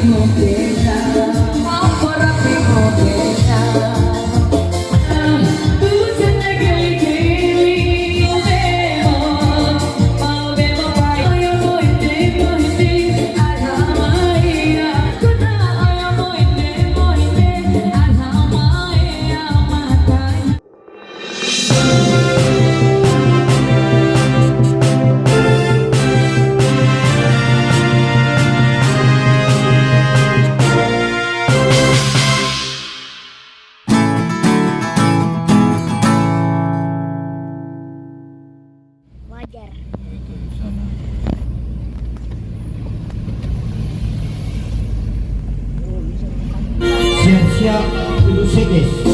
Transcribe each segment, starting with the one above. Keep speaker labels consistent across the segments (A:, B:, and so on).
A: Não tem.
B: Siap-siap duduk sekes.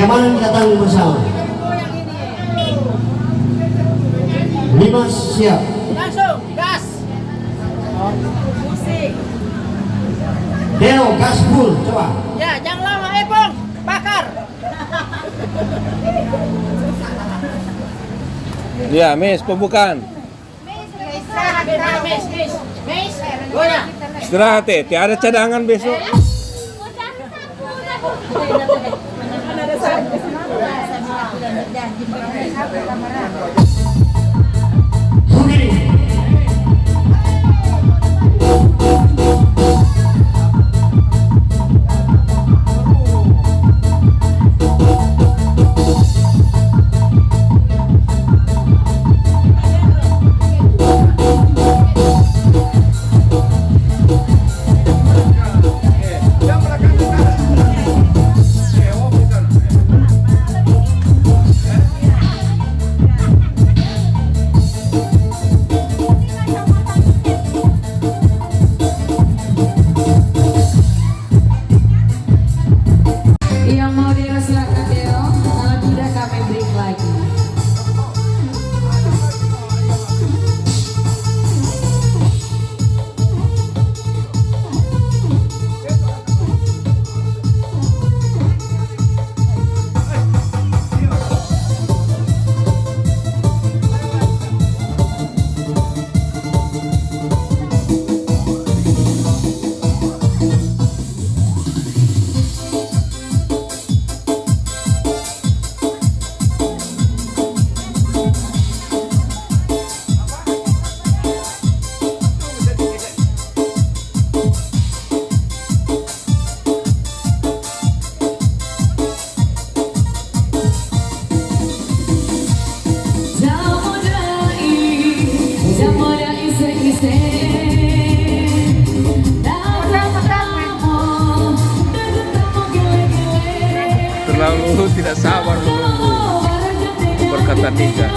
B: Keamanan kita tanggung bersama. Lima siap.
C: Langsung, gas. Musik.
B: Deo gas full, coba.
C: Ya, jangan lama, eh Bang. Bakar.
A: Ya, Miss, pembukaan.
C: Istirahat, istirahat, Miss, Miss. Miss, goyang.
A: Istirahat eh, tiada cadangan besok. แบ
D: บนี้จ้ะ